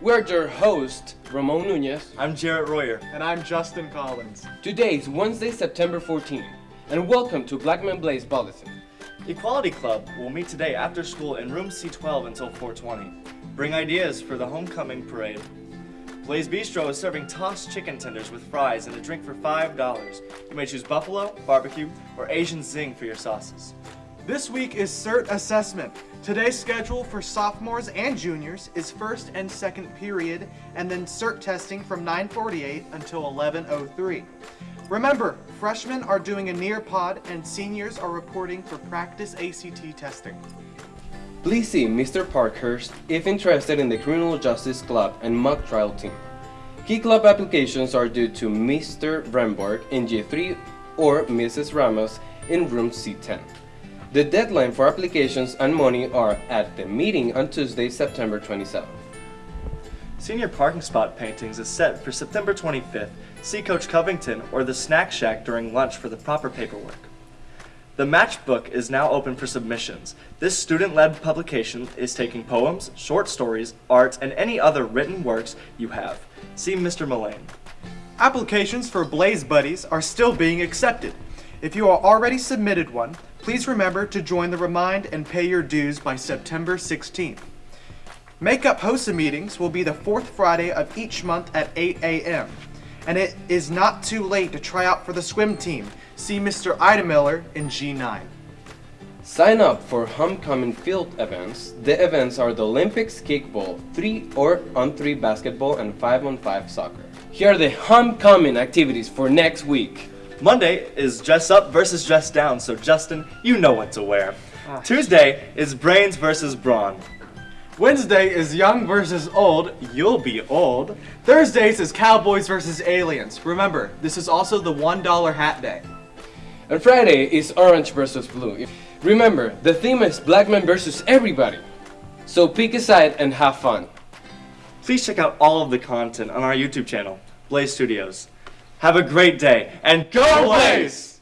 We're your host, Ramon Nunez. I'm Jarrett Royer. And I'm Justin Collins. Today is Wednesday, September 14, and welcome to Black Blackman Blaze Bulletin. Equality Club will meet today after school in room C12 until 420. Bring ideas for the homecoming parade. Blaze Bistro is serving tossed chicken tenders with fries and a drink for $5. You may choose buffalo, barbecue, or Asian zing for your sauces. This week is CERT assessment. Today's schedule for sophomores and juniors is first and second period, and then CERT testing from 948 until 1103. Remember, freshmen are doing a Nearpod and seniors are reporting for practice ACT testing. Please see Mr. Parkhurst if interested in the Criminal Justice Club and mock trial team. Key club applications are due to Mr. Bremborg in G3 or Mrs. Ramos in room C10. The deadline for applications and money are at the meeting on Tuesday, September 27th. Senior parking spot paintings is set for September 25th. See Coach Covington or the Snack Shack during lunch for the proper paperwork. The matchbook is now open for submissions. This student-led publication is taking poems, short stories, art, and any other written works you have. See Mr. Mullane. Applications for Blaze Buddies are still being accepted. If you are already submitted one, please remember to join the Remind and pay your dues by September 16th. Makeup HOSA meetings will be the fourth Friday of each month at 8 a.m. And it is not too late to try out for the swim team. See Mr. Ida Miller in G9. Sign up for homecoming field events. The events are the Olympics kickball, 3 or on 3 basketball, and 5 on 5 soccer. Here are the homecoming activities for next week. Monday is dress up versus dress down, so Justin, you know what to wear. Ah. Tuesday is brains versus brawn. Wednesday is young versus old. You'll be old. Thursdays is cowboys versus aliens. Remember, this is also the $1 hat day. And Friday is orange versus blue. Remember, the theme is Blackman versus everybody. So pick a side and have fun. Please check out all of the content on our YouTube channel, Blaze Studios. Have a great day and go Blaze!